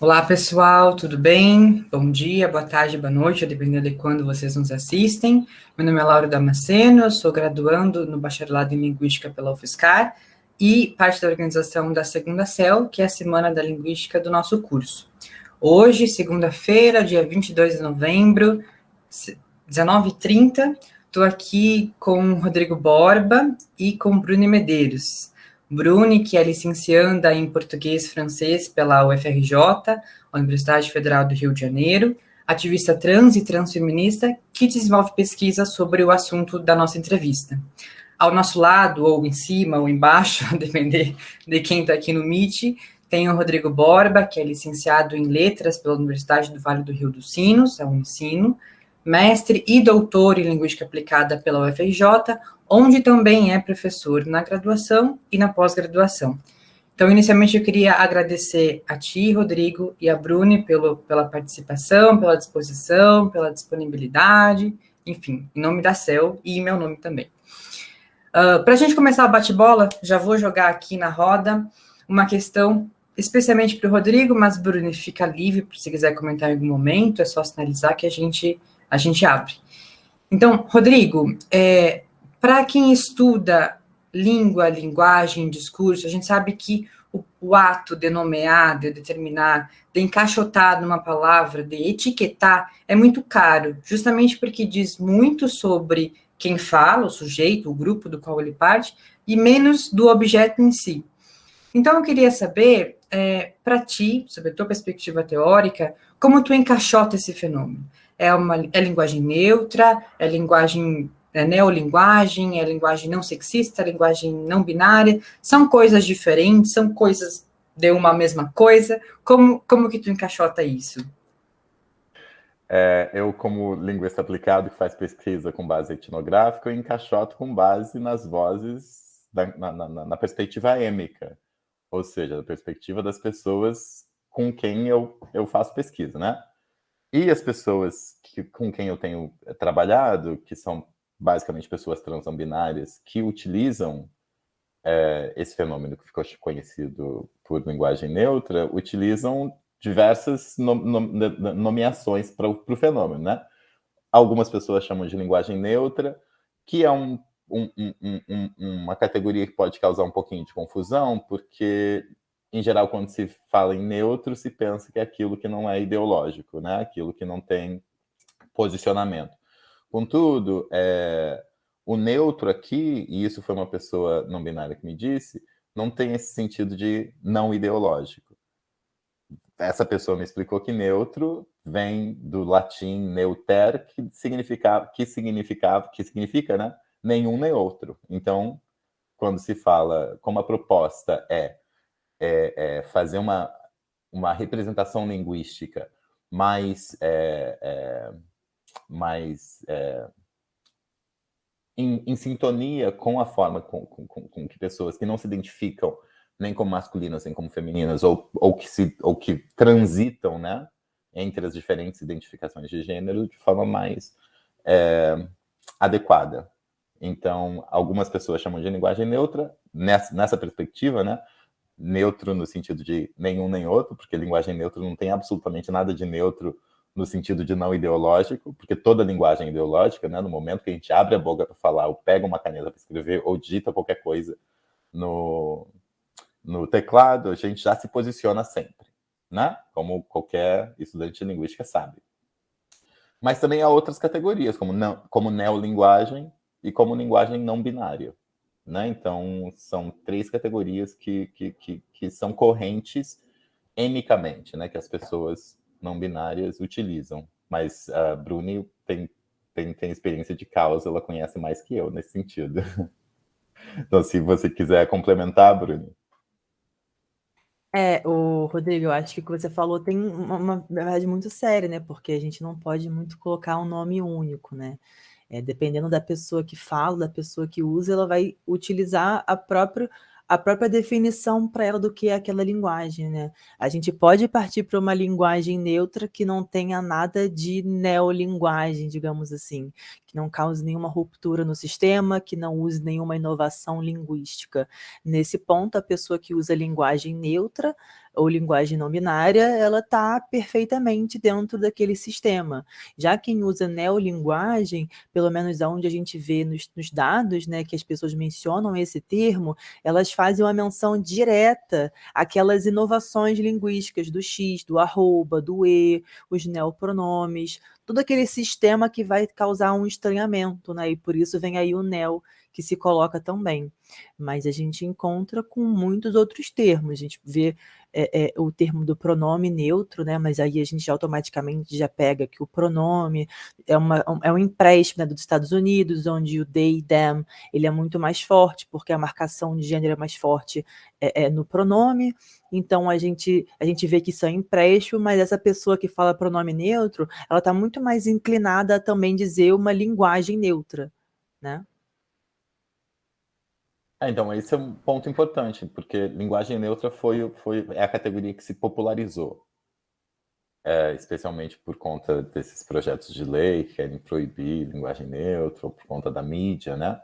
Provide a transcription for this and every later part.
Olá, pessoal, tudo bem? Bom dia, boa tarde, boa noite, dependendo de quando vocês nos assistem. Meu nome é Laura Damasceno, eu sou graduando no Bacharelado em Linguística pela UFSCar e parte da organização da Segunda CEL, que é a Semana da Linguística do nosso curso. Hoje, segunda-feira, dia 22 de novembro, 19h30, estou aqui com Rodrigo Borba e com Bruno Medeiros. Bruni, que é licencianda em Português Francês pela UFRJ, Universidade Federal do Rio de Janeiro, ativista trans e transfeminista, que desenvolve pesquisa sobre o assunto da nossa entrevista. Ao nosso lado, ou em cima, ou embaixo, a depender de quem está aqui no Meet, tem o Rodrigo Borba, que é licenciado em Letras pela Universidade do Vale do Rio dos Sinos, é o Ensino, mestre e doutor em Linguística Aplicada pela UFRJ, onde também é professor na graduação e na pós-graduação. Então, inicialmente, eu queria agradecer a ti, Rodrigo, e a Bruni pelo, pela participação, pela disposição, pela disponibilidade, enfim, em nome da CEL e em meu nome também. Uh, ah, Para a gente começar o bate-bola, já vou jogar aqui na roda uma questão especialmente para o Rodrigo, mas Bruni fica livre se quiser comentar em algum momento, é só sinalizar que a gente, a gente abre. Então, Rodrigo, é, para quem estuda língua, linguagem, discurso, a gente sabe que o, o, ato de nomear, de determinar, de encaixotar numa palavra, de etiquetar, é muito caro, justamente porque diz muito sobre quem fala, o sujeito, o grupo do qual ele parte, e menos do objeto em si. Então, eu queria saber, é, para ti, sobre a tua perspectiva teórica, como tu encaixota esse fenômeno? É uma é linguagem neutra, é linguagem é neolinguagem, é linguagem não sexista, é linguagem não binária, são coisas diferentes, são coisas de uma mesma coisa, como, como que tu encaixota isso? É, eu, como linguista aplicado que faz pesquisa com base etnográfica, eu encaixoto com base nas vozes, da, na, na, na, perspectiva êmica, ou seja, da perspectiva das pessoas com quem eu, eu faço pesquisa, né? E as pessoas que, com quem eu tenho trabalhado, que são basicamente pessoas trans não binárias, que utilizam é, esse fenômeno que ficou conhecido por linguagem neutra, utilizam diversas no, no, nomeações para o fenômeno, né? Algumas pessoas chamam de linguagem neutra, que é um, um, um, uma categoria que pode causar um pouquinho de confusão, porque, em geral, quando se fala em neutro, se pensa que é aquilo que não é ideológico, né? Aquilo que não tem posicionamento. Contudo, é, o neutro aqui, e isso foi uma pessoa não binária que me disse, não tem esse sentido de não ideológico. Essa pessoa me explicou que neutro vem do latim neuter, que significava, que significava, que significa, né? Nenhum nem outro. Então, quando se fala, como a proposta é, é, é fazer uma, uma representação linguística mais é, é mais é, em, em, sintonia com a forma com, com, com, que pessoas que não se identificam nem como masculinas nem como femininas ou, ou que se ou que transitam, né, entre as diferentes identificações de gênero de forma mais é, adequada. Então, algumas pessoas chamam de linguagem neutra nessa, nessa perspectiva, né? Neutro no sentido de nenhum nem outro, porque linguagem neutra não tem absolutamente nada de neutro no sentido de não ideológico, porque toda linguagem é ideológica, né, no momento que a gente abre a boca para falar, ou pega uma caneta para escrever, ou digita qualquer coisa no, no teclado, a gente já se posiciona sempre, né? Como qualquer estudante de linguística sabe. Mas também há outras categorias, como, não, como neolinguagem e como linguagem não binária. Né? Então, são três categorias que, que, que, que são correntes enicamente, né? que as pessoas não binárias utilizam. Mas a Bruni tem, tem, tem experiência de causa, ela conhece mais que eu nesse sentido. Então, se você quiser complementar, Bruni. É, o Rodrigo, eu acho que o que você falou tem uma, uma verdade muito séria, né? Porque a gente não pode muito colocar um nome único, né? É, dependendo da pessoa que fala, da pessoa que usa, ela vai utilizar a própria a própria definição para ela do que é aquela linguagem, né? A gente pode partir para uma linguagem neutra que não tenha nada de neolinguagem, digamos assim, que não cause nenhuma ruptura no sistema, que não use nenhuma inovação linguística. Nesse ponto, a pessoa que usa linguagem neutra ou linguagem não binária, ela está perfeitamente dentro daquele sistema. Já quem usa neolinguagem, pelo menos aonde a gente vê nos, nos dados, né, que as pessoas mencionam esse termo, elas fazem uma menção direta àquelas inovações linguísticas do X, do arroba, do E, os neopronomes, todo aquele sistema que vai causar um estranhamento, né? E por isso vem aí o neo que se coloca também. Mas a gente encontra com muitos outros termos. A gente vê é, é, o termo do pronome neutro, né? Mas aí a gente automaticamente já pega que o pronome é, uma, é um empréstimo né, dos Estados Unidos, onde o they, them, ele é muito mais forte, porque a marcação de gênero é mais forte é, é no pronome. Então a gente, a gente vê que isso é empréstimo, mas essa pessoa que fala pronome neutro, ela está muito mais inclinada a também dizer uma linguagem neutra, né? É, então, esse é um ponto importante, porque linguagem neutra foi, foi, é a categoria que se popularizou, é, especialmente por conta desses projetos de lei que querem proibir linguagem neutra, ou por conta da mídia, né?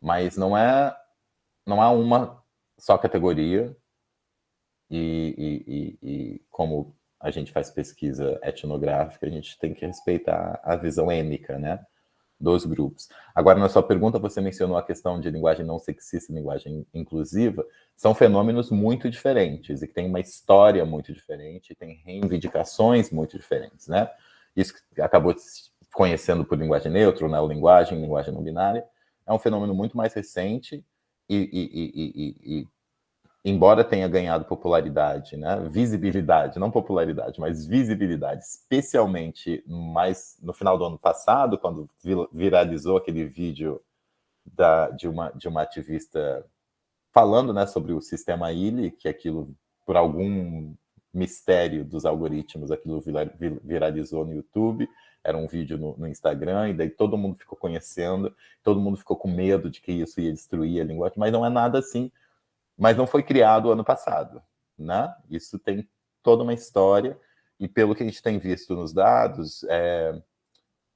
Mas não é, não há uma só categoria, e, e, e, e como a gente faz pesquisa etnográfica, a gente tem que respeitar a visão ênica, né? Dos grupos. Agora, na sua pergunta, você mencionou a questão de linguagem não sexista e linguagem inclusiva. São fenômenos muito diferentes e que têm uma história muito diferente, tem reivindicações muito diferentes, né? Isso que acabou conhecendo por linguagem neutra, né? linguagem, linguagem não binária, é um fenômeno muito mais recente e, e, e, e embora tenha ganhado popularidade, né, visibilidade, não popularidade, mas visibilidade, especialmente mais no final do ano passado, quando viralizou aquele vídeo da, de, uma, de uma ativista falando né, sobre o sistema ILE, que aquilo, por algum mistério dos algoritmos, aquilo viralizou no YouTube, era um vídeo no, no, Instagram, e daí todo mundo ficou conhecendo, todo mundo ficou com medo de que isso ia destruir a linguagem, mas não é nada assim, mas não foi criado ano passado, né? Isso tem toda uma história, e pelo que a gente tem visto nos dados, é,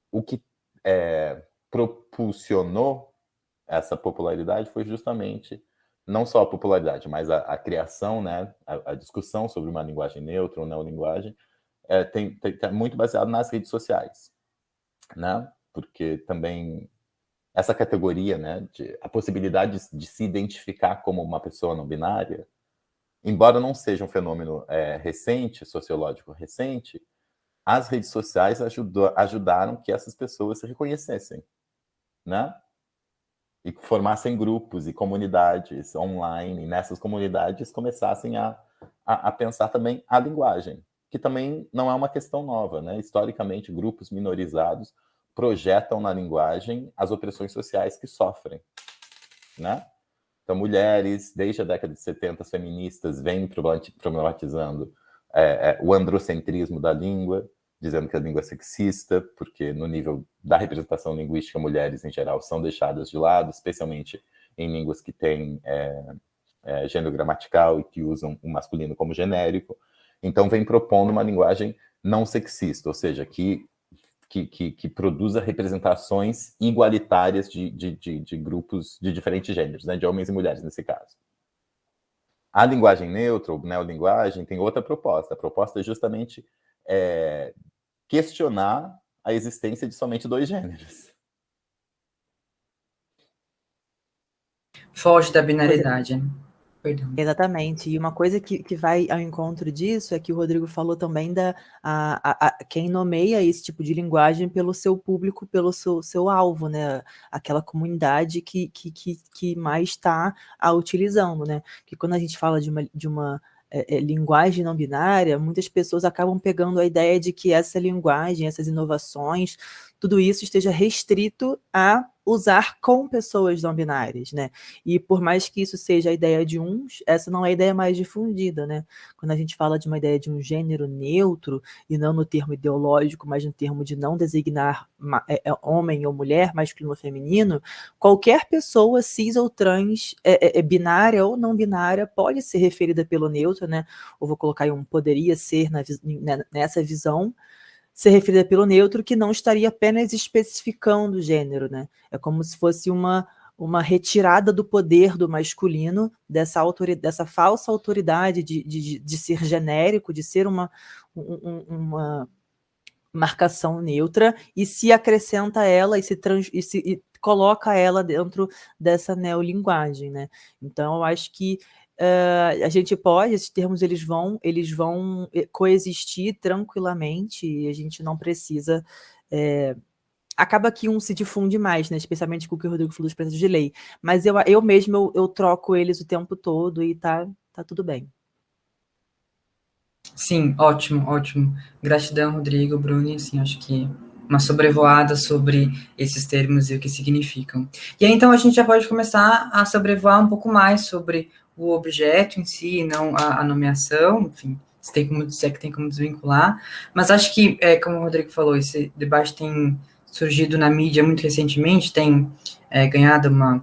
o que é, propulsionou essa popularidade foi justamente não só a popularidade, mas a, a criação, né, a, a, discussão sobre uma linguagem neutra ou neolinguagem, é, tem, tem, tá muito baseado nas redes sociais, né? Porque também essa categoria, né, de, a possibilidade de, de, se identificar como uma pessoa não binária, embora não seja um fenômeno é, recente, sociológico recente, as redes sociais ajudou, ajudaram que essas pessoas se reconhecessem, né? E formassem grupos e comunidades online, e nessas comunidades começassem a, a, a pensar também a linguagem, que também não é uma questão nova, né? Historicamente, grupos minorizados projetam na linguagem as opressões sociais que sofrem, né? Então, mulheres, desde a década de 70, as feministas vêm problematizando é, é, o androcentrismo da língua, dizendo que a língua é sexista, porque no nível da representação linguística, mulheres, em geral, são deixadas de lado, especialmente em línguas que têm é, é, gênero gramatical e que usam o masculino como genérico. Então, vem propondo uma linguagem não sexista, ou seja, que que, que, que produza representações igualitárias de, de, de, de, grupos de diferentes gêneros, né, de homens e mulheres nesse caso. A linguagem neutra, ou neolinguagem, tem outra proposta. A proposta é justamente é, questionar a existência de somente dois gêneros. Foge da binaridade. Né? Perdão. Exatamente. E uma coisa que, que vai ao encontro disso é que o Rodrigo falou também da a, a, a, quem nomeia esse tipo de linguagem pelo seu público, pelo seu, seu alvo, né? Aquela comunidade que, que, que, que mais está a utilizando, né? Que quando a gente fala de uma, de uma é, é, linguagem não binária, muitas pessoas acabam pegando a ideia de que essa linguagem, essas inovações, tudo isso esteja restrito a usar com pessoas não binárias, né? E por mais que isso seja a ideia de uns, essa não é a ideia mais difundida, né? Quando a gente fala de uma ideia de um gênero neutro, e não no termo ideológico, mas no termo de não designar é, é, homem ou mulher, masculino ou feminino, qualquer pessoa cis ou trans, é, é, é binária ou não binária, pode ser referida pelo neutro, né? Ou vou colocar aí um poderia ser na, nessa visão, ser referida pelo neutro, que não estaria apenas especificando o gênero, né? É como se fosse uma, uma retirada do poder do masculino, dessa, autoridade, dessa falsa autoridade de, de, de ser genérico, de ser uma, um, uma marcação neutra, e se acrescenta ela e se, trans, e se e coloca ela dentro dessa neolinguagem. Né? Então, eu acho que Uh, a gente pode, esses termos eles vão, eles vão eh, coexistir tranquilamente e a gente não precisa é, acaba que um se difunde mais, né? especialmente com o que o Rodrigo falou dos preços de lei. Mas eu, eu mesmo, eu, eu, troco eles o tempo todo e tá, tá tudo bem. Sim, ótimo, ótimo. Gratidão, Rodrigo, Bruni, assim, acho que uma sobrevoada sobre esses termos e o que significam. E aí, então, a gente já pode começar a sobrevoar um pouco mais sobre o objeto em si, não a, a nomeação, enfim, se, tem como, se é que tem como desvincular. Mas acho que, é, como o Rodrigo falou, esse debate tem surgido na mídia muito recentemente, tem é, ganhado uma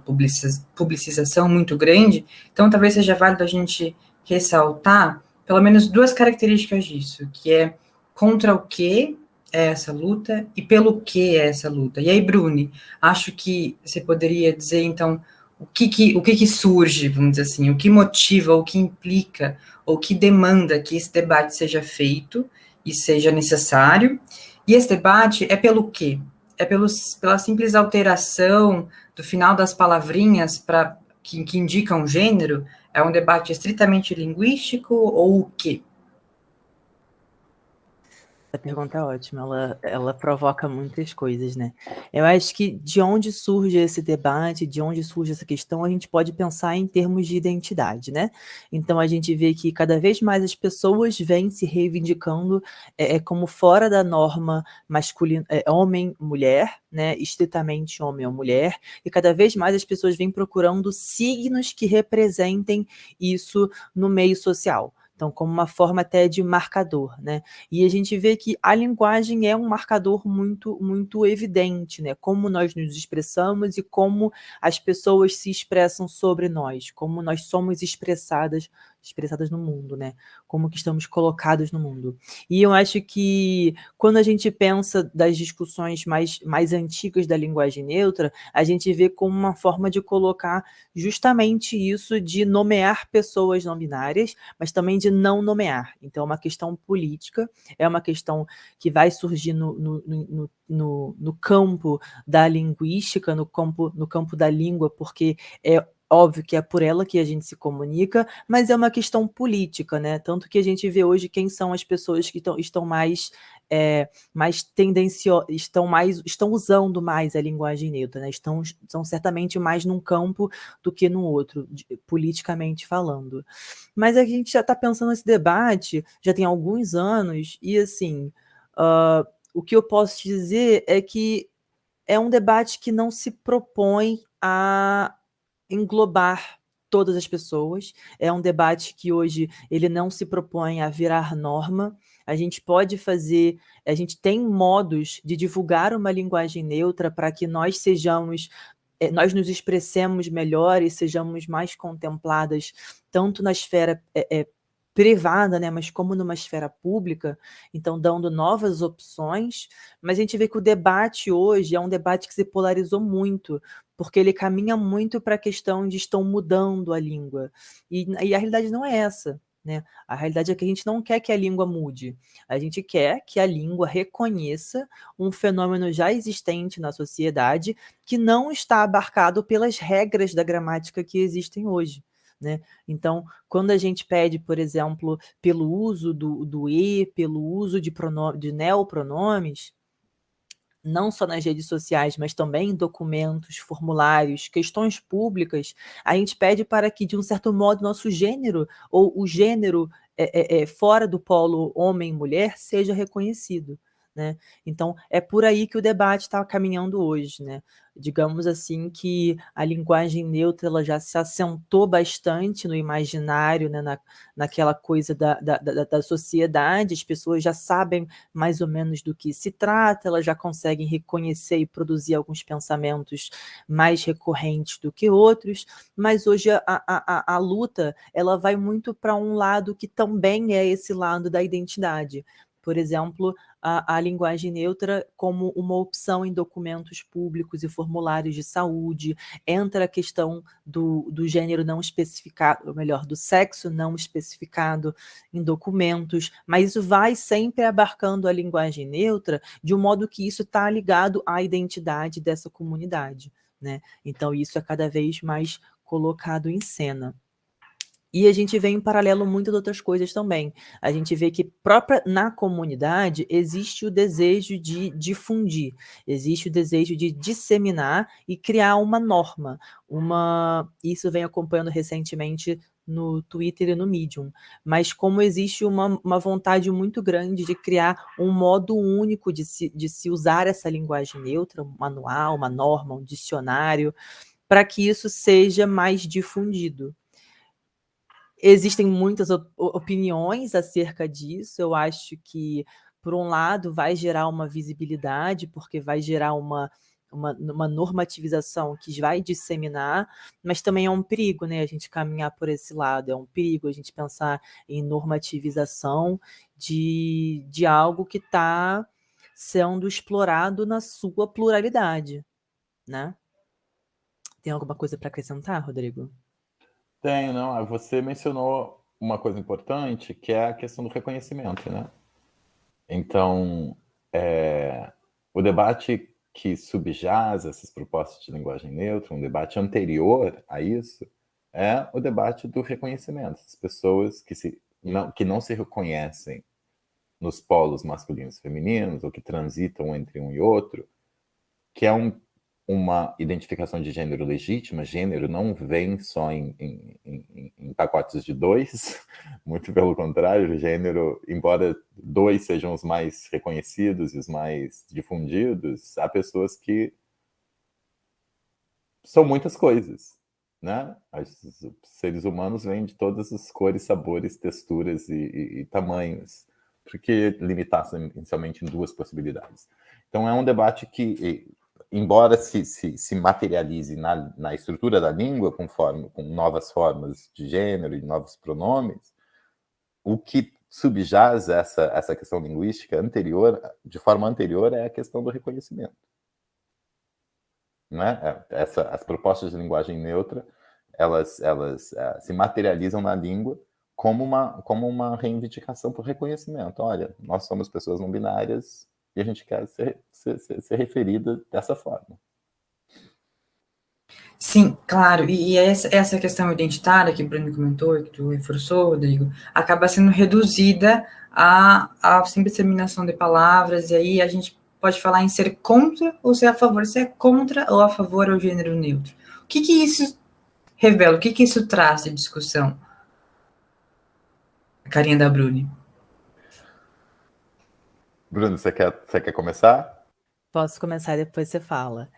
publicização muito grande, então talvez seja válido a gente ressaltar pelo menos duas características disso, que é contra o que é essa luta e pelo que é essa luta. E aí, Bruni, acho que você poderia dizer, então, o que que, o que que surge, vamos dizer assim, o que motiva, o que implica, ou que demanda que esse debate seja feito e seja necessário, e esse debate é pelo quê? é pelos, pela simples alteração do final das palavrinhas para que, que indicam gênero? É um debate estritamente linguístico ou o quê? A pergunta é ótima, ela, ela provoca muitas coisas, né? Eu acho que de onde surge esse debate, de onde surge essa questão, a gente pode pensar em termos de identidade, né? Então a gente vê que cada vez mais as pessoas vêm se reivindicando é, é como fora da norma masculina, é, homem-mulher, né? Estritamente homem ou mulher, e cada vez mais as pessoas vêm procurando signos que representem isso no meio social. Então, como uma forma até de marcador, né? E a gente vê que a linguagem é um marcador muito, muito evidente, né? Como nós nos expressamos e como as pessoas se expressam sobre nós, como nós somos expressadas expressadas no mundo, né? Como que estamos colocados no mundo. E eu acho que quando a gente pensa das discussões mais, mais antigas da linguagem neutra, a gente vê como uma forma de colocar justamente isso de nomear pessoas não binárias, mas também de não nomear. Então é uma questão política, é uma questão que vai surgir no, no, no, no, no campo da linguística, no campo, no campo da língua, porque é Óbvio que é por ela que a gente se comunica, mas é uma questão política, né? Tanto que a gente vê hoje quem são as pessoas que tão, estão mais, é, mais tendenciosas, estão, mais, estão usando mais a linguagem neutra, né? Estão, estão certamente mais num campo do que no outro, de, politicamente falando. Mas a gente já está pensando nesse debate, já tem alguns anos, e assim, uh, o que eu posso te dizer é que é um debate que não se propõe a englobar todas as pessoas. É um debate que hoje ele não se propõe a virar norma. A gente pode fazer, a gente tem modos de divulgar uma linguagem neutra para que nós sejamos eh, nós nos expressemos melhor e sejamos mais contempladas tanto na esfera é, é, privada, né, mas como numa esfera pública, então dando novas opções, mas a gente vê que o debate hoje é um debate que se polarizou muito, porque ele caminha muito para a questão de estão mudando a língua, e, e a realidade não é essa, né? A realidade é que a gente não quer que a língua mude, a gente quer que a língua reconheça um fenômeno já existente na sociedade que não está abarcado pelas regras da gramática que existem hoje. Né? Então, quando a gente pede, por exemplo, pelo uso do, do e, pelo uso de, de neopronomes, não só nas redes sociais, mas também em documentos, formulários, questões públicas, a gente pede para que, de um certo modo, nosso gênero, ou o gênero é, é, é fora do polo homem-mulher, seja reconhecido. Né? Então, é por aí que o debate está caminhando hoje. Né? digamos assim, que a linguagem neutra ela já se assentou bastante no imaginário, né, na, naquela coisa da, da, da, da, sociedade, as pessoas já sabem mais ou menos do que se trata, elas já conseguem reconhecer e produzir alguns pensamentos mais recorrentes do que outros, mas hoje a, a, a, a luta ela vai muito para um lado que também é esse lado da identidade, por exemplo, a, a, linguagem neutra como uma opção em documentos públicos e formulários de saúde, entra a questão do, do gênero não especificado, ou melhor, do sexo não especificado em documentos, mas isso vai sempre abarcando a linguagem neutra de um modo que isso está ligado à identidade dessa comunidade. Né? Então, isso é cada vez mais colocado em cena. E a gente vê em paralelo muitas outras coisas também. A gente vê que própria na comunidade existe o desejo de difundir, existe o desejo de disseminar e criar uma norma. Uma... Isso vem acompanhando recentemente no Twitter e no Medium, mas como existe uma, uma vontade muito grande de criar um modo único de se, de se usar essa linguagem neutra, um manual, uma norma, um dicionário, para que isso seja mais difundido. Existem muitas opiniões acerca disso, eu acho que, por um lado, vai gerar uma visibilidade, porque vai gerar uma, uma, uma, normativização que vai disseminar, mas também é um perigo, né? A gente caminhar por esse lado, é um perigo a gente pensar em normativização de, de algo que está sendo explorado na sua pluralidade, né? Tem alguma coisa para acrescentar, Rodrigo? Tenho, não. Ah, você mencionou uma coisa importante, que é a questão do reconhecimento, né? Então, é, o debate que subjaz essas propostas de linguagem neutra, um debate anterior a isso, é o debate do reconhecimento. As pessoas que, se, não, que não se reconhecem nos polos masculinos e femininos, ou que transitam entre um e outro, que é um uma identificação de gênero legítima, gênero não vem só em, em, em, em, pacotes de dois, muito pelo contrário, gênero, embora dois sejam os mais reconhecidos e os mais difundidos, há pessoas que são muitas coisas, né? Os seres humanos vêm de todas as cores, sabores, texturas e, e, e tamanhos. Por que limitar-se inicialmente em duas possibilidades? Então é um debate que embora se, se, se materialize na, na, estrutura da língua, com, forma, com novas formas de gênero e novos pronomes, o que subjaz essa, essa questão linguística anterior, de forma anterior, é a questão do reconhecimento. Né? É, essa, as propostas de linguagem neutra, elas, elas uh, se materializam na língua como uma, como uma reivindicação por reconhecimento. Olha, nós somos pessoas não binárias, e a gente quer ser, ser, ser referida dessa forma. Sim, claro, e, e essa, questão identitária que o Bruno comentou, que tu reforçou, Rodrigo, acaba sendo reduzida à simples terminação de palavras, e aí a gente pode falar em ser contra ou ser a favor, se é contra ou a favor ao gênero neutro. O que, que isso revela, o que, que isso traz de discussão? A carinha da Bruni. Bruno, você quer, você quer começar? Posso começar, depois você fala.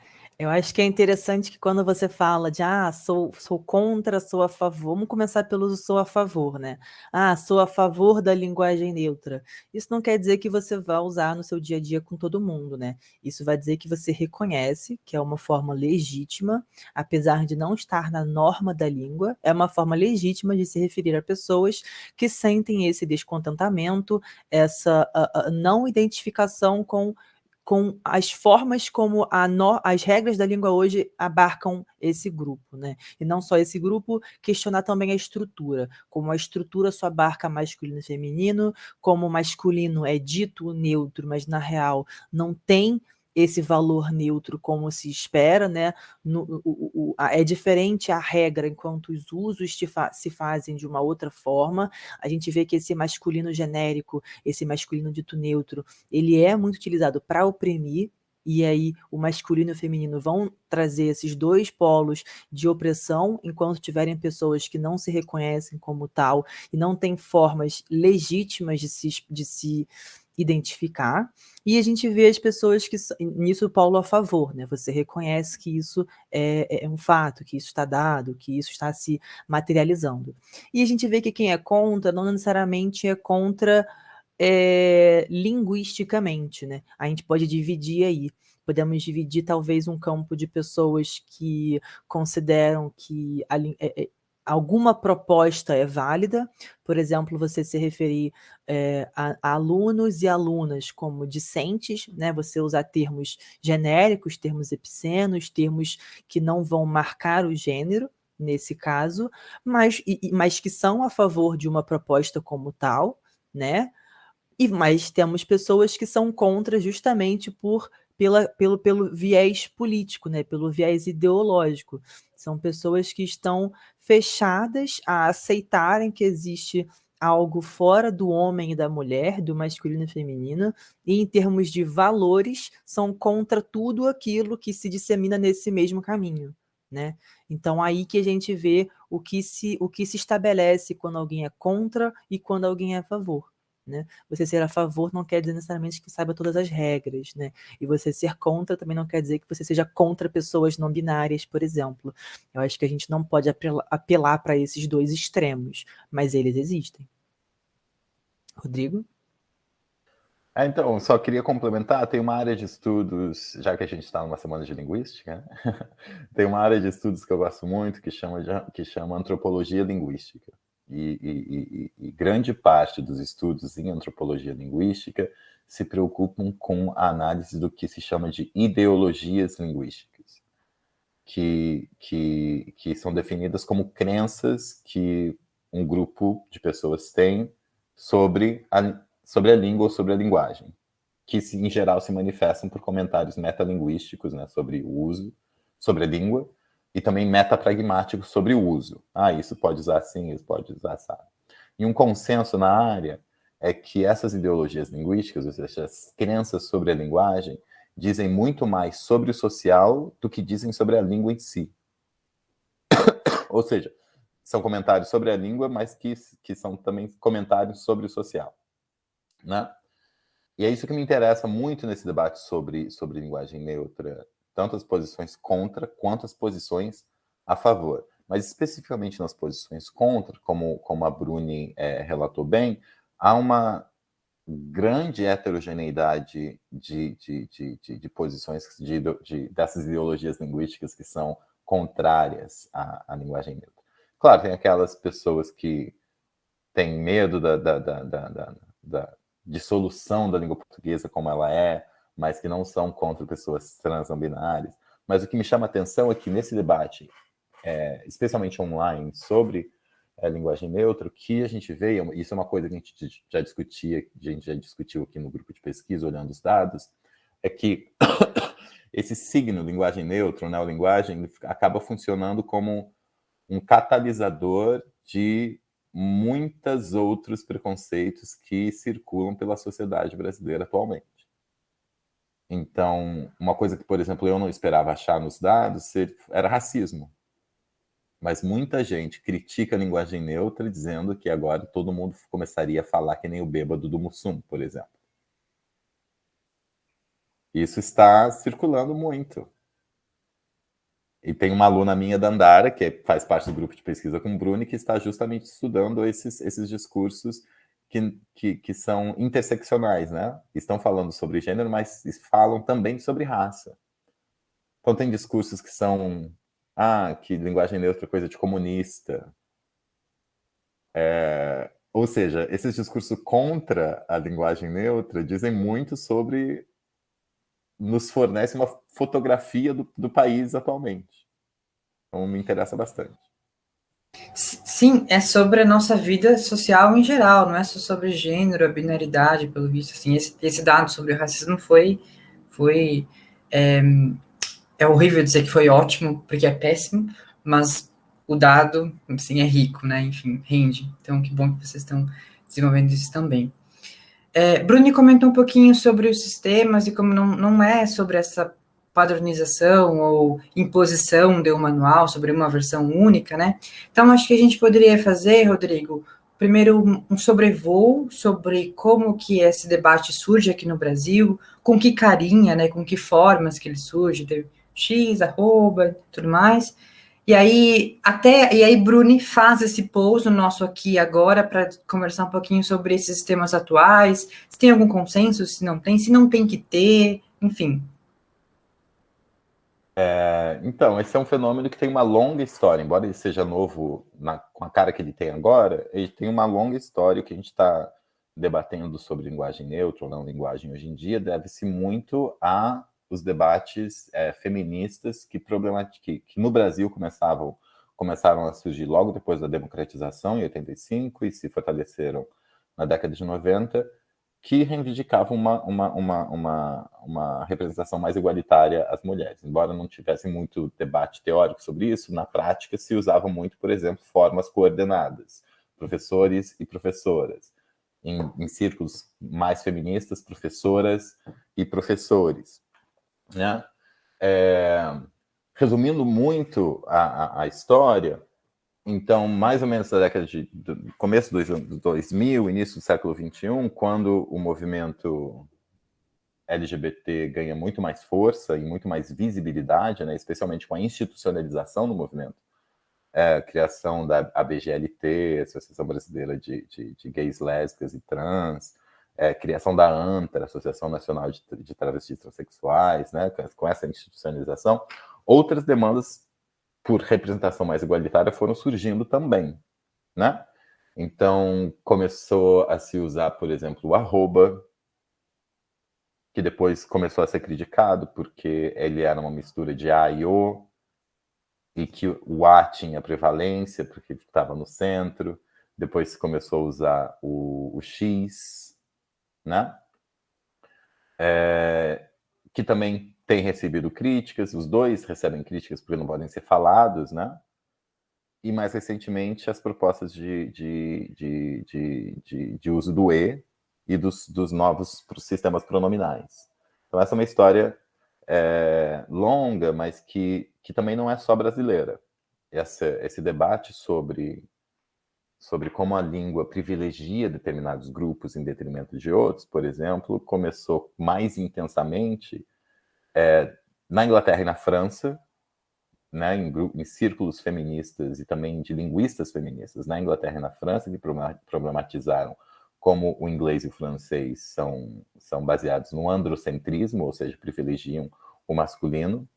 Eu acho que é interessante que quando você fala de ah, sou, sou contra, sou a favor, vamos começar pelo sou a favor, né? Ah, sou a favor da linguagem neutra. Isso não quer dizer que você vai usar no seu dia a dia com todo mundo, né? Isso vai dizer que você reconhece que é uma forma legítima, apesar de não estar na norma da língua, é uma forma legítima de se referir a pessoas que sentem esse descontentamento, essa não identificação com com as formas como no, as regras da língua hoje abarcam esse grupo, né? E não só esse grupo, questionar também a estrutura, como a estrutura só abarca masculino e feminino, como masculino é dito neutro, mas na real não tem esse valor neutro como se espera, né? No, o, o, a, é diferente a regra enquanto os usos fa se fazem de uma outra forma. A gente vê que esse masculino genérico, esse masculino dito neutro, ele é muito utilizado para oprimir, e aí o masculino e o feminino vão trazer esses dois polos de opressão, enquanto tiverem pessoas que não se reconhecem como tal e não têm formas legítimas de se, de se identificar, e a gente vê as pessoas que, nisso Paulo a favor, né? Você reconhece que isso é, é, é um fato, que isso está dado, que isso está se materializando. E a gente vê que quem é contra não necessariamente é contra é, linguisticamente, né? A gente pode dividir aí. Podemos dividir talvez um campo de pessoas que consideram que a, é, é alguma proposta é válida, por exemplo, você se referir é, a, a, alunos e alunas como discentes, né? você usar termos genéricos, termos epicenos, termos que não vão marcar o gênero, nesse caso, mas, e, mas que são a favor de uma proposta como tal, né? E, mas temos pessoas que são contra justamente por pela, pelo, pelo viés político, né? pelo viés ideológico. São pessoas que estão fechadas a aceitarem que existe algo fora do homem e da mulher, do masculino e feminino, e em termos de valores, são contra tudo aquilo que se dissemina nesse mesmo caminho. Né? Então, aí que a gente vê o que, se, o que se estabelece quando alguém é contra e quando alguém é a favor. Né? Você ser a favor não quer dizer necessariamente que saiba todas as regras, né? E você ser contra também não quer dizer que você seja contra pessoas não binárias, por exemplo. Eu acho que a gente não pode apelar para esses dois extremos, mas eles existem. Rodrigo? É, então, só queria complementar, tem uma área de estudos, já que a gente está numa semana de linguística, né? tem uma área de estudos que eu gosto muito que chama, de, que chama antropologia linguística. E, e, e, grande parte dos estudos em antropologia linguística se preocupam com a análise do que se chama de ideologias linguísticas, que, que, que são definidas como crenças que um grupo de pessoas tem sobre a, sobre a língua ou sobre a linguagem, que em geral se manifestam por comentários metalinguísticos né, sobre o uso, sobre a língua, e também metapragmático sobre o uso. Ah, isso pode usar assim, isso pode usar assim. E um consenso na área é que essas ideologias linguísticas, ou seja, as crenças sobre a linguagem, dizem muito mais sobre o social do que dizem sobre a língua em si. ou seja, são comentários sobre a língua, mas que, que são também comentários sobre o social. Né? E é isso que me interessa muito nesse debate sobre, sobre linguagem neutra, tanto as posições contra quanto as posições a favor. Mas especificamente nas posições contra, como, como a Bruni é, relatou bem, há uma grande heterogeneidade de, de, de, de, de posições de, de, dessas ideologias linguísticas que são contrárias à, à linguagem neutra. Claro, tem aquelas pessoas que têm medo da, da, da, da, da dissolução da língua portuguesa como ela é, mas que não são contra pessoas trans não binárias. Mas o que me chama a atenção é que nesse debate, é, especialmente online, sobre a linguagem neutra, o que a gente vê, isso é uma coisa que a gente já discutia, a gente já discutiu aqui no grupo de pesquisa, olhando os dados, é que esse signo linguagem neutra, neolinguagem, acaba funcionando como um catalisador de muitos outros preconceitos que circulam pela sociedade brasileira atualmente. Então, uma coisa que, por exemplo, eu não esperava achar nos dados era racismo. Mas muita gente critica a linguagem neutra dizendo que agora todo mundo começaria a falar que nem o bêbado do Mussum, por exemplo. Isso está circulando muito. E tem uma aluna minha da Andara, que faz parte do grupo de pesquisa com o Bruni, que está justamente estudando esses, esses discursos que, que, que, são interseccionais, né? Estão falando sobre gênero, mas falam também sobre raça. Então tem discursos que são, ah, que linguagem neutra é coisa de comunista. É, ou seja, esses discursos contra a linguagem neutra dizem muito sobre, nos fornece uma fotografia do, do país atualmente. Então me interessa bastante. Sim, é sobre a nossa vida social em geral, não é só sobre gênero, a binaridade, pelo visto. Assim, esse, esse dado sobre o racismo foi. foi é, é, horrível dizer que foi ótimo, porque é péssimo, mas o dado assim, é rico, né? Enfim, rende. Então, que bom que vocês estão desenvolvendo isso também. É, Bruni comentou um pouquinho sobre os sistemas e como não, não é sobre essa padronização ou imposição de um manual sobre uma versão única, né? Então, acho que a gente poderia fazer, Rodrigo, primeiro um sobrevoo sobre como que esse debate surge aqui no Brasil, com que carinha, né, com que formas que ele surge, teve X, arroba, tudo mais. E aí, até, e aí Bruni faz esse pouso nosso aqui agora para conversar um pouquinho sobre esses temas atuais, se tem algum consenso, se não tem, se não tem que ter, enfim, É, então, esse é um fenômeno que tem uma longa história, embora ele seja novo na, com a cara que ele tem agora, ele tem uma longa história que a gente está debatendo sobre linguagem neutra ou não linguagem hoje em dia, deve-se muito a os debates é, feministas que, que, que no Brasil começavam, começaram a surgir logo depois da democratização, em 85, e se fortaleceram na década de 90, que reivindicavam uma, uma, uma, uma, uma representação mais igualitária às mulheres. Embora não tivesse muito debate teórico sobre isso, na prática se usava muito, por exemplo, formas coordenadas, professores e professoras. Em, em círculos mais feministas, professoras e professores. Né? É, resumindo muito a, a, a história, então, mais ou menos na década de do começo do 2000, início do século 21, quando o movimento LGBT ganha muito mais força e muito mais visibilidade, né, especialmente com a institucionalização do movimento, é, criação da ABGLT, Associação Brasileira de, de, de Gays, Lésbicas e Trans, é, criação da ANTRA, Associação Nacional de, de Travestis Transsexuais, né, com essa institucionalização, outras demandas por representação mais igualitária foram surgindo também, né? Então, começou a se usar, por exemplo, o arroba, que depois começou a ser criticado, porque ele era uma mistura de A e O, e que o A tinha prevalência, porque estava no centro. Depois começou a usar o, o X, né? É, que também tem recebido críticas, os dois recebem críticas porque não podem ser falados, né? E mais recentemente as propostas de, de, de, de, de, uso do E e dos, dos novos sistemas pronominais. Então essa é uma história é, longa, mas que, que também não é só brasileira. Essa, esse debate sobre, sobre como a língua privilegia determinados grupos em detrimento de outros, por exemplo, começou mais intensamente é, na Inglaterra e na França, né, em, em, círculos feministas e também de linguistas feministas na Inglaterra e na França, que problematizaram como o inglês e o francês são, são baseados no androcentrismo, ou seja, privilegiam o masculino.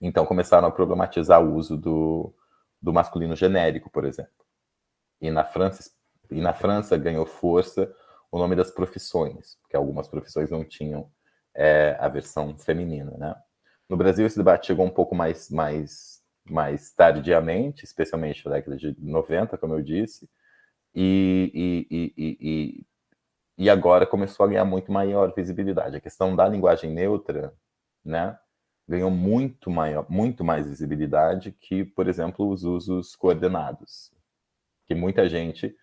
Então começaram a problematizar o uso do, do masculino genérico, por exemplo. E na França, e na França ganhou força o nome das profissões, porque algumas profissões não tinham é, a versão feminina, né? No Brasil, esse debate chegou um pouco mais, mais, mais tardiamente, especialmente na década de 90, como eu disse, e, e, e, e, agora começou a ganhar muito maior visibilidade. A questão da linguagem neutra, né, ganhou muito, maior, muito mais visibilidade que, por exemplo, os usos coordenados, que muita gente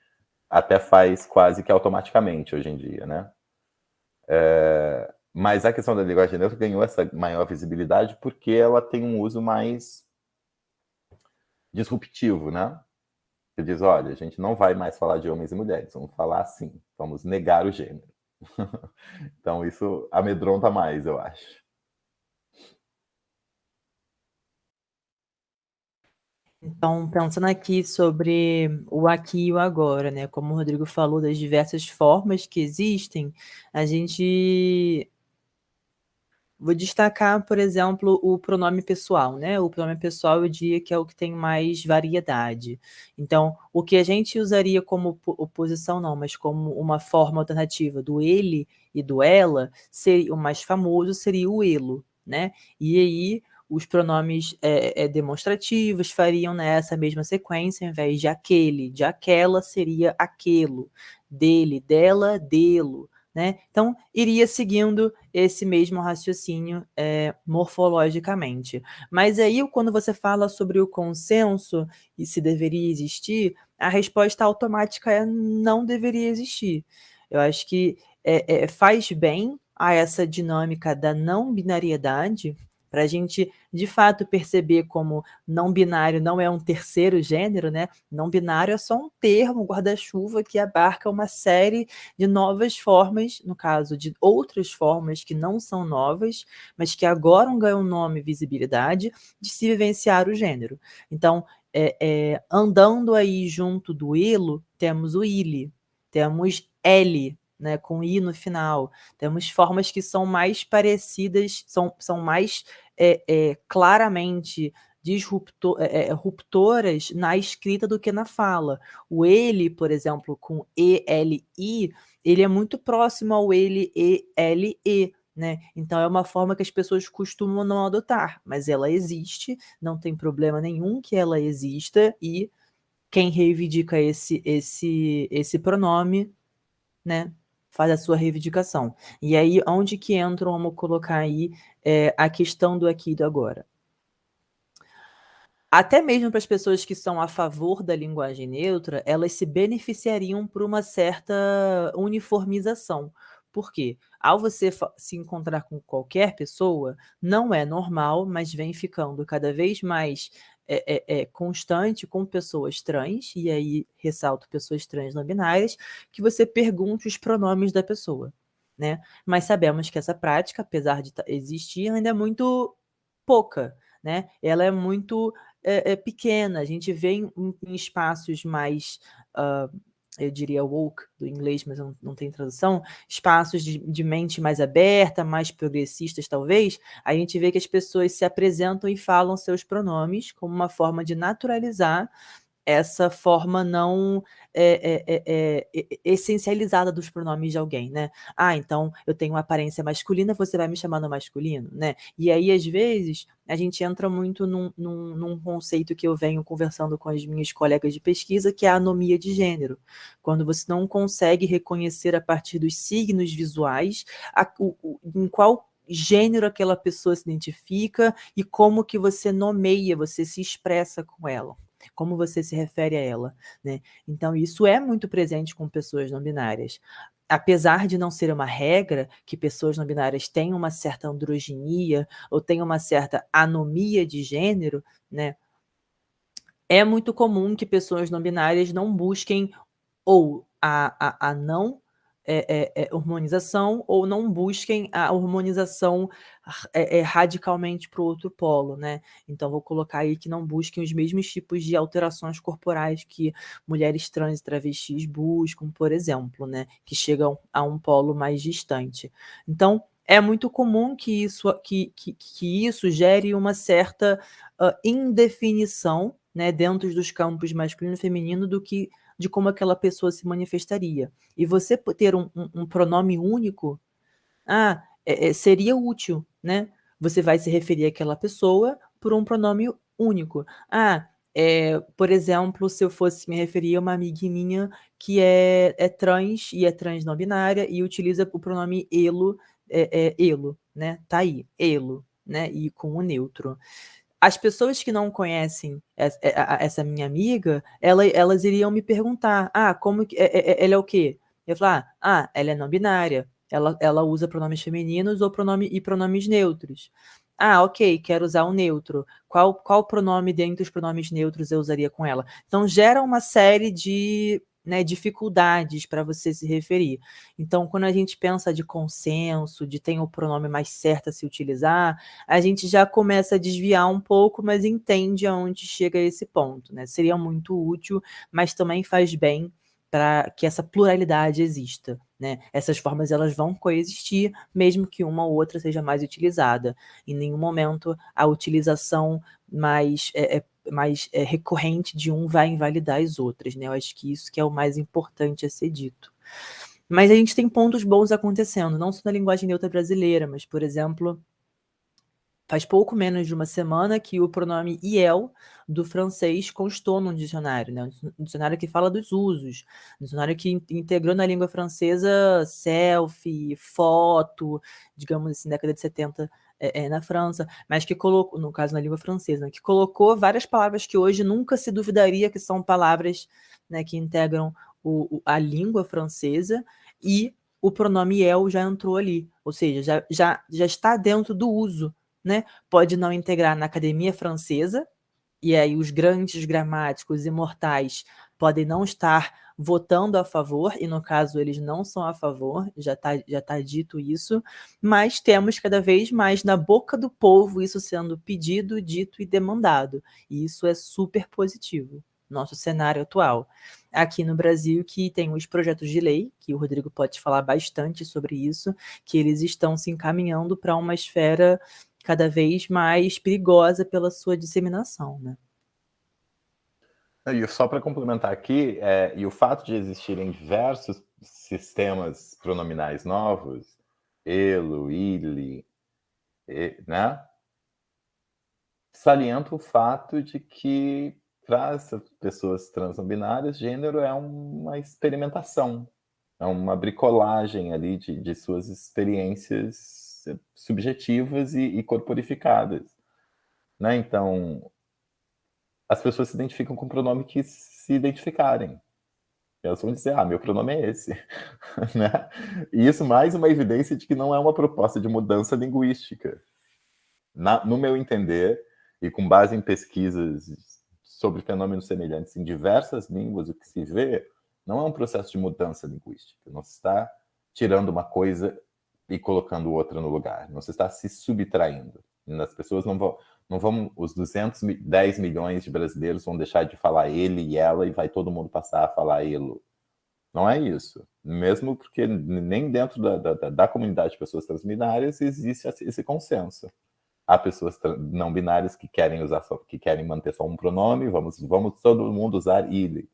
até faz quase que automaticamente hoje em dia, né? É, mas a questão da linguagem neutra ganhou essa maior visibilidade porque ela tem um uso mais disruptivo, né? Você diz, olha, a gente não vai mais falar de homens e mulheres, vamos falar assim, vamos negar o gênero. então isso amedronta mais, eu acho. Então, pensando aqui sobre o aqui e o agora, né? Como o Rodrigo falou das diversas formas que existem, a gente Vou destacar, por exemplo, o pronome pessoal, né? O pronome pessoal eu diria que é o que tem mais variedade. Então, o que a gente usaria como oposição, não, mas como uma forma alternativa do ele e do ela, seria, o mais famoso seria o elo, né? E aí, os pronomes é, é, demonstrativos fariam nessa mesma sequência, ao invés de aquele, de aquela, seria aquilo, dele, dela, delo, né? Então, iria seguindo esse mesmo raciocínio é, morfologicamente. Mas aí, quando você fala sobre o consenso e se deveria existir, a resposta automática é não deveria existir. Eu acho que é, é, faz bem a essa dinâmica da não binariedade, para a gente, de fato, perceber como não binário não é um terceiro gênero, né? Não binário é só um termo, guarda-chuva, que abarca uma série de novas formas, no caso de outras formas que não são novas, mas que agora ganham nome e visibilidade, de se vivenciar o gênero. Então, é, é, andando aí junto do ilo, temos o ile, temos L, né, com i no final. Temos formas que são mais parecidas, são, são mais é, é, claramente disruptor, é, é, ruptoras na escrita do que na fala. O ele, por exemplo, com E-L-I, ele é muito próximo ao ele, E-L-E, né? Então é uma forma que as pessoas costumam não adotar, mas ela existe, não tem problema nenhum que ela exista e quem reivindica esse esse esse pronome, né, faz a sua reivindicação. E aí onde que entra, vamos colocar aí é, a questão do aqui e do agora. Até mesmo para as pessoas que são a favor da linguagem neutra, elas se beneficiariam por uma certa uniformização. Por quê? Ao você se encontrar com qualquer pessoa, não é normal, mas vem ficando cada vez mais é, é, é, constante com pessoas trans, e aí ressalto pessoas trans não binárias, que você pergunte os pronomes da pessoa. Né? Mas sabemos que essa prática, apesar de existir, ainda é muito pouca. Né? Ela é muito é, é pequena, a gente vê em, em espaços mais, uh, eu diria woke do inglês, mas não, não tem tradução, espaços de, de, mente mais aberta, mais progressistas talvez, a gente vê que as pessoas se apresentam e falam seus pronomes como uma forma de naturalizar essa forma não é, é, é, essencializada dos pronomes de alguém, né? Ah, então eu tenho uma aparência masculina, você vai me chamar no masculino, né? E aí, às vezes, a gente entra muito num, num, num, conceito que eu venho conversando com as minhas colegas de pesquisa, que é a anomia de gênero. Quando você não consegue reconhecer a partir dos signos visuais a, o, o, em qual gênero aquela pessoa se identifica e como que você nomeia, você se expressa com ela como você se refere a ela, né? Então, isso é muito presente com pessoas não binárias. Apesar de não ser uma regra que pessoas não binárias tenham uma certa androginia ou tenham uma certa anomia de gênero, né? É muito comum que pessoas não binárias não busquem ou a, a, a não é, é, é, hormonização ou não busquem a hormonização é, é, radicalmente para o outro polo, né? Então, vou colocar aí que não busquem os mesmos tipos de alterações corporais que mulheres trans e travestis buscam, por exemplo, né? Que chegam a um polo mais distante. Então, é muito comum que isso, que, que, que isso gere uma certa uh, indefinição né, dentro dos campos masculino e feminino do que de como aquela pessoa se manifestaria. E você ter um, um, um pronome único, ah, é, é, seria útil, né? Você vai se referir àquela pessoa por um pronome único. Ah, é, por exemplo, se eu fosse me referir a uma amiga minha que é, é trans e é trans não binária e utiliza o pronome elo, é, é, elo, né? Tá aí, elo, né? E com o neutro as pessoas que não conhecem essa minha amiga, ela, elas iriam me perguntar, ah, como que, é, é, ela é o quê? Eu falar, ah, ela é não binária, ela, ela usa pronomes femininos ou pronome, e pronomes neutros. Ah, ok, quero usar o neutro. Qual, qual pronome dentre os pronomes neutros eu usaria com ela? Então, gera uma série de né, dificuldades para você se referir. Então, quando a gente pensa de consenso, de tem o pronome mais certo a se utilizar, a gente já começa a desviar um pouco, mas entende aonde chega esse ponto. Né? Seria muito útil, mas também faz bem para que essa pluralidade exista. Né? Essas formas elas vão coexistir, mesmo que uma ou outra seja mais utilizada. Em nenhum momento a utilização mais é, é, mais é, recorrente de um vai invalidar as outras, né? Eu acho que isso que é o mais importante a ser dito. Mas a gente tem pontos bons acontecendo, não só na linguagem neutra brasileira, mas, por exemplo, faz pouco menos de uma semana que o pronome IEL do francês constou num dicionário, né? um dicionário que fala dos usos, um dicionário que integrou na língua francesa selfie, foto, digamos assim, década de 70 é, é, na França, mas que colocou, no caso na língua francesa, né, que colocou várias palavras que hoje nunca se duvidaria que são palavras né, que integram o, a língua francesa e o pronome el já entrou ali, ou seja, já, já, já está dentro do uso. Né? Pode não integrar na academia francesa, e aí os grandes gramáticos imortais podem não estar votando a favor, e no caso eles não são a favor, já está já tá dito isso, mas temos cada vez mais na boca do povo isso sendo pedido, dito e demandado, e isso é super positivo, nosso cenário atual. aqui no Brasil que tem os projetos de lei, que o Rodrigo pode falar bastante sobre isso, que eles estão se encaminhando para uma esfera cada vez mais perigosa pela sua disseminação, né? E só para complementar aqui, é, e o fato de existirem diversos sistemas pronominais novos, elo, ile, né? Salienta o fato de que para as pessoas trans não binárias, gênero é uma experimentação, é uma bricolagem ali de, de suas experiências subjetivas e, e corporificadas. Né? Então, as pessoas se identificam com o pronome que se identificarem. Elas vão dizer, ah, meu pronome é esse. né? E isso mais uma evidência de que não é uma proposta de mudança linguística. Na, no meu entender, e com base em pesquisas sobre fenômenos semelhantes em diversas línguas, o que se vê não é um processo de mudança linguística. Não se está tirando uma coisa e colocando outra no lugar. Se está se subtraindo. As pessoas não vão, não vão, os 210 milhões de brasileiros vão deixar de falar ele e ela e vai todo mundo passar a falar ele. Não é isso. Mesmo porque nem dentro da, da, da comunidade de pessoas transbinárias existe esse consenso há pessoas não binárias que querem usar só, que querem manter só um pronome, vamos, vamos todo mundo usar ele.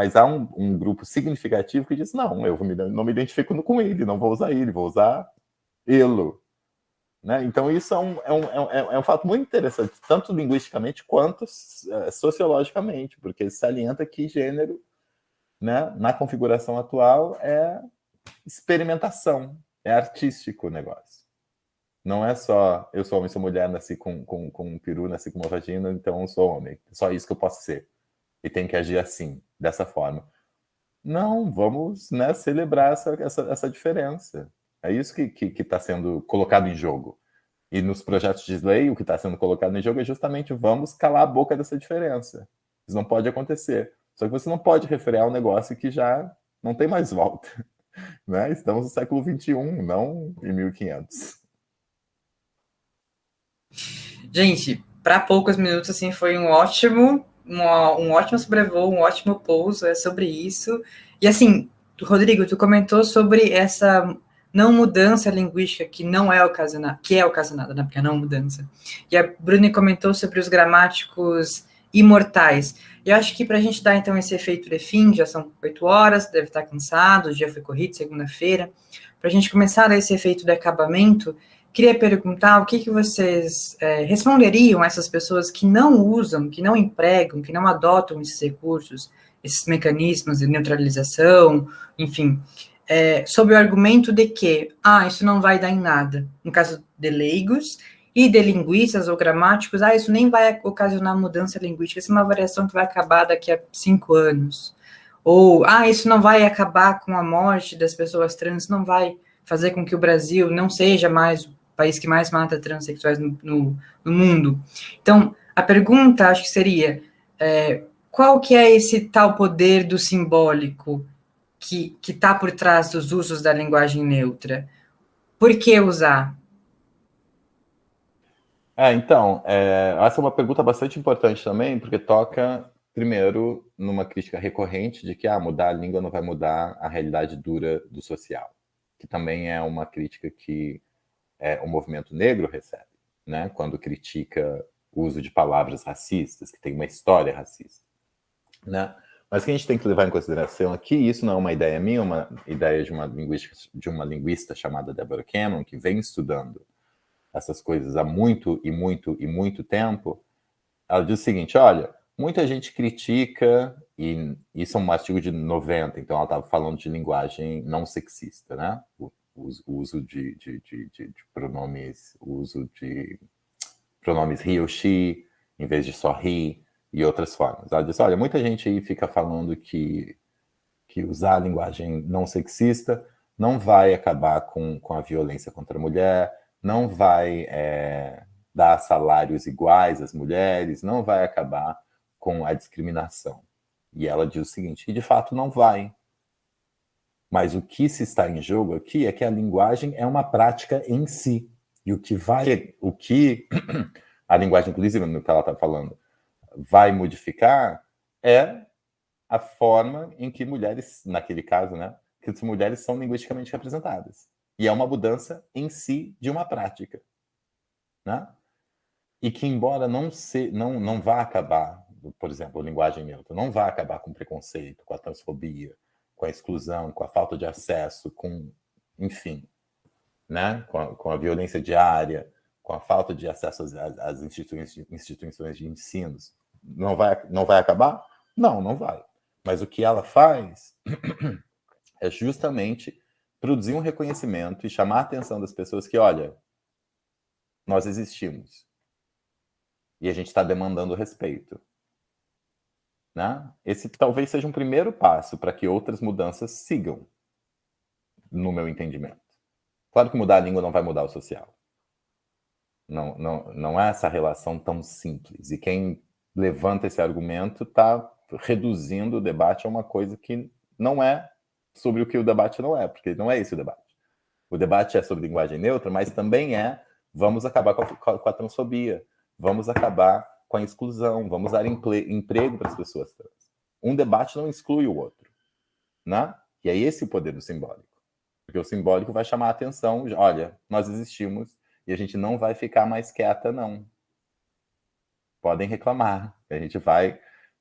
Mas há um, um grupo significativo que diz, não, eu não me identifico com ele, não vou usar ele, vou usar elo. Né? Então isso é um, é, um, é, um, é um fato muito interessante, tanto linguisticamente quanto é, sociologicamente, porque salienta que gênero, né, na configuração atual, é experimentação, é artístico o negócio. Não é só eu sou homem, sou mulher, nasci com, com, com um peru, nasci com uma vagina, então eu sou homem. Só isso que eu posso ser. E tem que agir assim, dessa forma. Não, vamos né, celebrar essa, essa, essa diferença. É isso que está que, que tá sendo colocado em jogo. E nos projetos de lei, o que está sendo colocado em jogo é justamente vamos calar a boca dessa diferença. Isso não pode acontecer. Só que você não pode refrear um negócio que já não tem mais volta. Né? Estamos no século XXI, não em 1500. Gente, para poucos minutos, assim, foi um ótimo, um, um ótimo sobrevoo, um ótimo pouso, é sobre isso. E assim, Rodrigo, tu comentou sobre essa não mudança linguística que não é ocasionada, que é ocasionada, né, porque é não mudança. E a Bruni comentou sobre os gramáticos imortais. E eu acho que para a gente dar, então, esse efeito de fim, já são oito horas, deve estar cansado, o dia foi corrido, segunda-feira, para a gente começar a dar esse efeito de acabamento, Queria perguntar o que, que vocês é, responderiam a essas pessoas que não usam, que não empregam, que não adotam esses recursos, esses mecanismos de neutralização, enfim, é, sob o argumento de que, ah, isso não vai dar em nada. No caso de leigos e de linguistas ou gramáticos, ah, isso nem vai ocasionar mudança linguística, isso é uma variação que vai acabar daqui a cinco anos. Ou, ah, isso não vai acabar com a morte das pessoas trans, não vai fazer com que o Brasil não seja mais país que mais mata transexuais no, no, no mundo. Então, a pergunta, acho que seria, é, qual que é esse tal poder do simbólico que está por trás dos usos da linguagem neutra? Por que usar? É, então, é, essa é uma pergunta bastante importante também, porque toca, primeiro, numa crítica recorrente de que ah, mudar a língua não vai mudar a realidade dura do social, que também é uma crítica que é, o movimento negro recebe, né? quando critica o uso de palavras racistas, que tem uma história racista. Né? Mas o que a gente tem que levar em consideração aqui, isso não é uma ideia minha, é uma ideia de uma, linguista, de uma linguista chamada Deborah Cannon, que vem estudando essas coisas há muito e muito e muito tempo, ela diz o seguinte, olha, muita gente critica, e isso é um artigo de 90, então ela estava falando de linguagem não sexista, né? O uso de, de, de, de, pronomes, uso de pronomes he ou she, em vez de só he, e outras formas. Ela diz, olha, muita gente aí fica falando que, que usar a linguagem não sexista não vai acabar com, com a violência contra a mulher, não vai é, dar salários iguais às mulheres, não vai acabar com a discriminação. E ela diz o seguinte, e de fato não vai, mas o que se está em jogo aqui é que a linguagem é uma prática em si. E o que vai, o que a linguagem, inclusive, no que ela está falando, vai modificar é a forma em que mulheres, naquele caso, né, que as mulheres são linguisticamente representadas. E é uma mudança em si de uma prática, né? E que embora não se, não não vá acabar, por exemplo, a linguagem neutra, não vá acabar com o preconceito, com a transfobia, com a exclusão, com a falta de acesso, com, enfim, né, com a, com a violência diária, com a falta de acesso às, às instituições, instituições de ensino, não vai, não vai acabar? Não, não vai. Mas o que ela faz é justamente produzir um reconhecimento e chamar a atenção das pessoas que, olha, nós existimos. E a gente está demandando respeito. Né? Esse talvez seja um primeiro passo para que outras mudanças sigam, no meu entendimento. Claro que mudar a língua não vai mudar o social. Não, não, não é essa relação tão simples. E quem levanta esse argumento está reduzindo o debate a uma coisa que não é sobre o que o debate não é, porque não é esse o debate. O debate é sobre linguagem neutra, mas também é vamos acabar com a, com a transfobia, vamos acabar com a exclusão, vamos dar emprego para as pessoas trans. Um debate não exclui o outro, né? E é esse o poder do simbólico. Porque o simbólico vai chamar a atenção, olha, nós existimos e a gente não vai ficar mais quieta, não. Podem reclamar, a gente vai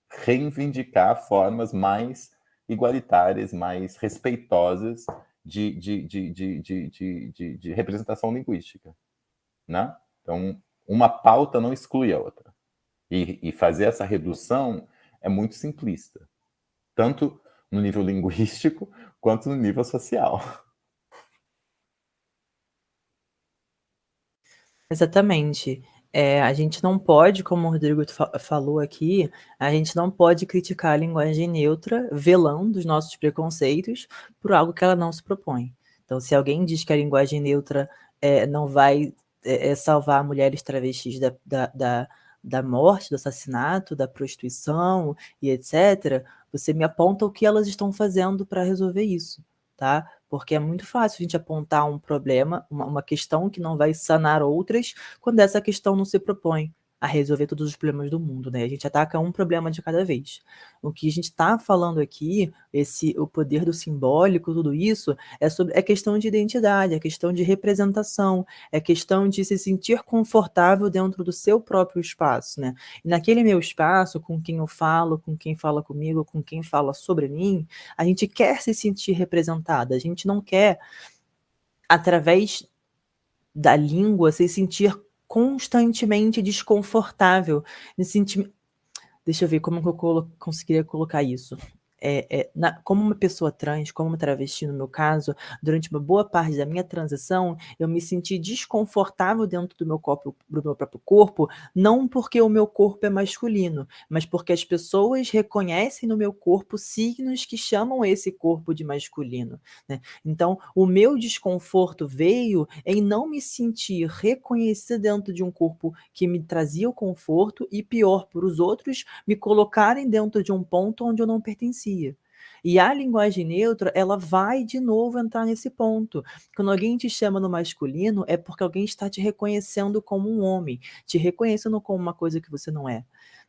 reivindicar formas mais igualitárias, mais respeitosas de, de, de, de, representação linguística. Né? Então, uma pauta não exclui a outra. E, e fazer essa redução é muito simplista, tanto no nível linguístico quanto no nível social. Exatamente. É, a gente não pode, como o Rodrigo fa falou aqui, a gente não pode criticar a linguagem neutra velando os nossos preconceitos por algo que ela não se propõe. Então, se alguém diz que a linguagem neutra é, não vai é, salvar mulheres travestis da, da, da, da morte, do assassinato, da prostituição e etc., você me aponta o que elas estão fazendo para resolver isso, tá? porque é muito fácil a gente apontar um problema, uma, uma questão que não vai sanar outras, quando essa questão não se propõe a resolver todos os problemas do mundo, né? A gente ataca um problema de cada vez. O que a gente está falando aqui, esse o poder do simbólico, tudo isso, é sobre é questão de identidade, é questão de representação, é questão de se sentir confortável dentro do seu próprio espaço, né? E naquele meu espaço, com quem eu falo, com quem fala comigo, com quem fala sobre mim, a gente quer se sentir representada, a gente não quer através da língua se sentir constantemente desconfortável. Senti... Deixa eu ver como que eu colo conseguiria colocar isso é, é, na, como uma pessoa trans, como uma travesti no meu caso, durante uma boa parte da minha transição, eu me senti desconfortável dentro do meu, corpo, do meu próprio corpo, não porque o meu corpo é masculino, mas porque as pessoas reconhecem no meu corpo signos que chamam esse corpo de masculino. Né? Então, o meu desconforto veio em não me sentir reconhecida dentro de um corpo que me trazia o conforto e, pior, por os outros me colocarem dentro de um ponto onde eu não pertencia. E a linguagem neutra, ela vai de novo entrar nesse ponto. Quando alguém te chama no masculino, é porque alguém está te reconhecendo como um homem, te reconhecendo como uma coisa que você não é.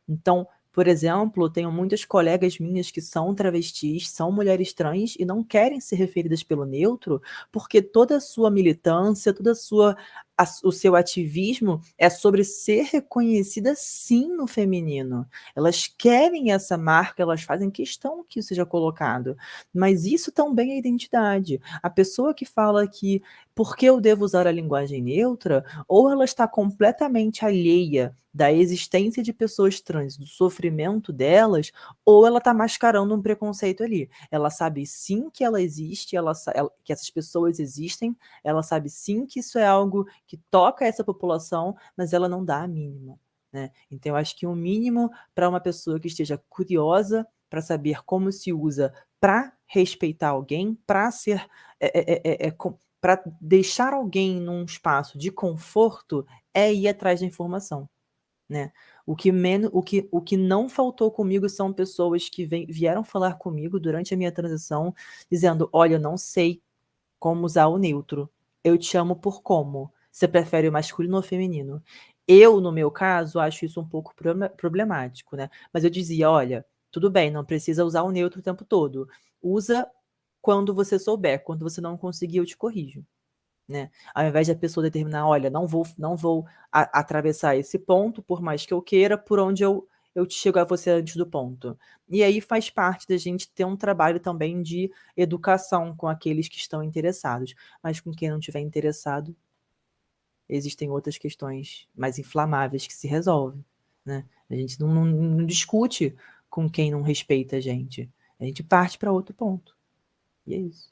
Então, por exemplo, tenho muitas colegas minhas que são travestis, são mulheres trans e não querem ser referidas pelo neutro, porque toda a sua militância, toda a sua a, o seu ativismo é sobre ser reconhecida sim no feminino. Elas querem essa marca, elas fazem questão que isso seja colocado. Mas isso também é identidade. A pessoa que fala que por que eu devo usar a linguagem neutra, ou ela está completamente alheia da existência de pessoas trans, do sofrimento delas, ou ela está mascarando um preconceito ali. Ela sabe sim que ela existe, ela, que essas pessoas existem, ela sabe sim que isso é algo que toca essa população, mas ela não dá a mínima. Né? Então, eu acho que o um mínimo para uma pessoa que esteja curiosa para saber como se usa para respeitar alguém, para ser. É, é, é, é para deixar alguém num espaço de conforto é ir atrás da informação. Né? O que, menos, o, que, o que não faltou comigo são pessoas que vem, vieram falar comigo durante a minha transição, dizendo: Olha, eu não sei como usar o neutro. Eu te amo por como. Você prefere o masculino ou o feminino? Eu, no meu caso, acho isso um pouco problemático, né? Mas eu dizia, olha, Tudo bem, não precisa usar o neutro o tempo todo. Usa quando você souber, quando você não conseguir, eu te corrijo. Né? Ao invés de a pessoa determinar, olha, não vou, não vou atravessar esse ponto, por mais que eu queira, por onde eu, eu chego a você antes do ponto. E aí faz parte da gente ter um trabalho também de educação com aqueles que estão interessados. Mas com quem não estiver interessado, existem outras questões mais inflamáveis que se resolvem. Né? A gente não, não, não discute com quem não respeita a gente. A gente parte para outro ponto. E é isso.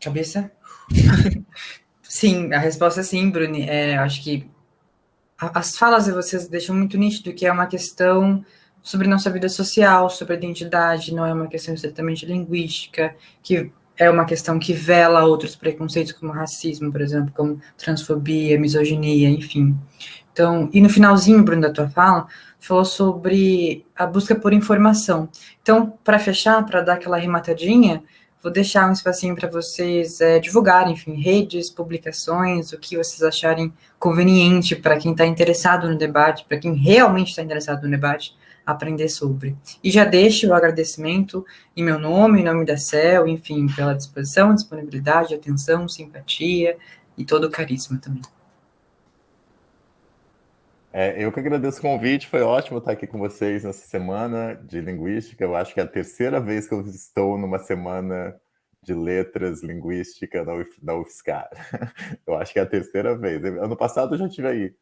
Cabeça? sim, a resposta é sim, Bruni. É, acho que as falas de vocês deixam muito nítido que é uma questão sobre nossa vida social, sobre identidade, não é uma questão estritamente linguística, que é uma questão que vela outros preconceitos, como racismo, por exemplo, como transfobia, misoginia, enfim. Então, e no finalzinho, Bruno, da tua fala, falou sobre a busca por informação. Então, para fechar, para dar aquela rematadinha, vou deixar um espacinho para vocês é, divulgarem, enfim, redes, publicações, o que vocês acharem conveniente para quem está interessado no debate, para quem realmente está interessado no debate, aprender sobre. E já deixo o agradecimento em meu nome, em nome da CEL, enfim, pela disposição, disponibilidade, atenção, simpatia e todo o carisma também. É, eu que agradeço o convite, foi ótimo estar aqui com vocês nessa semana de linguística. Eu acho que é a terceira vez que eu estou numa semana de letras linguística Uf, na UFSCar. Eu acho que é a terceira vez. Ano passado eu já tive aí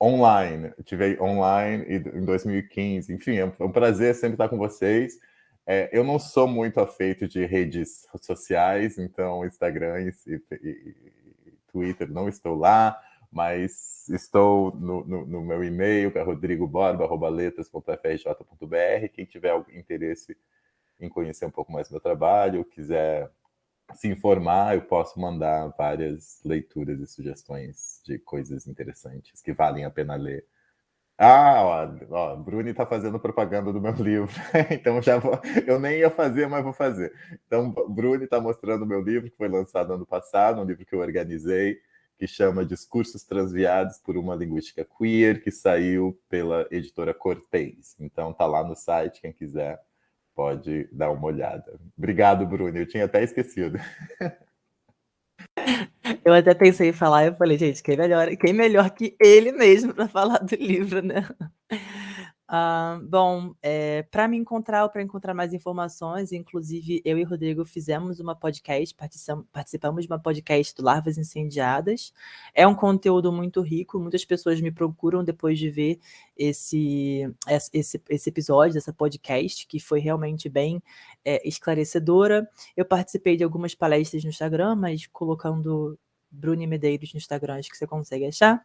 online, tive online em 2015. Enfim, é, é um prazer sempre estar com vocês. É, eu não sou muito afeito de redes sociais, então Instagram e, e, e Twitter não estou lá, mas estou no, no, no meu e-mail, que é rodrigoborba.letras.frj.br. Quem tiver algum interesse em conhecer um pouco mais do meu trabalho, quiser se informar, eu posso mandar várias leituras e sugestões de coisas interessantes que valem a pena ler. Ah, ó, ó Bruni está fazendo propaganda do meu livro, então já vou, eu nem ia fazer, mas vou fazer. Então, Bruni está mostrando o meu livro, que foi lançado ano passado, um livro que eu organizei, que chama Discursos Transviados por uma Linguística Queer, que saiu pela editora Cortez. Então, tá lá no site, quem quiser pode dar uma olhada. Obrigado, Bruno. Eu tinha até esquecido. Eu até pensei em falar, eu falei, gente, quem melhor, quem melhor que ele mesmo para falar do livro, né? Uh, bom, é, para me encontrar ou para encontrar mais informações, inclusive eu e Rodrigo fizemos uma podcast, participamos de uma podcast do Larvas Incendiadas. É um conteúdo muito rico, muitas pessoas me procuram depois de ver esse, esse, esse episódio, dessa podcast, que foi realmente bem é, esclarecedora. Eu participei de algumas palestras no Instagram, mas colocando Bruni Medeiros no Instagram, acho que você consegue achar.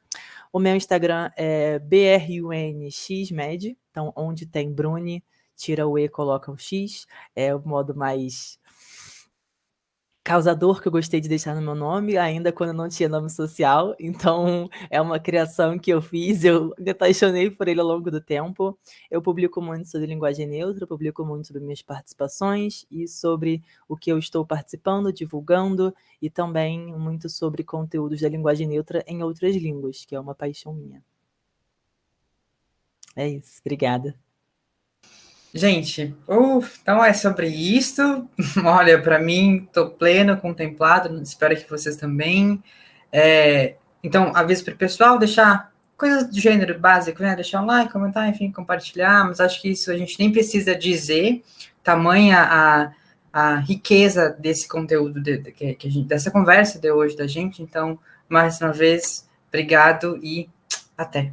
O meu Instagram é BRUNXMed, então onde tem Bruni, tira o E, coloca um X, é o modo mais causador que eu gostei de deixar no meu nome, ainda quando não tinha nome social. Então, é uma criação que eu fiz, eu me apaixonei por ele ao longo do tempo. Eu publico muito sobre linguagem neutra, publico muito sobre minhas participações e sobre o que eu estou participando, divulgando, e também muito sobre conteúdos da linguagem neutra em outras línguas, que é uma paixão minha. É isso, obrigada. Gente, então é sobre isso. Olha, para mim, estou pleno, contemplado, espero que vocês também. É, então, aviso para o pessoal, deixar coisas do gênero básico, né? Deixar um like, comentar, enfim, compartilhar, mas acho que isso a gente nem precisa dizer, tamanha a, a riqueza desse conteúdo, de, de, que, que gente, dessa conversa de hoje da gente. Então, mais uma vez, obrigado e até.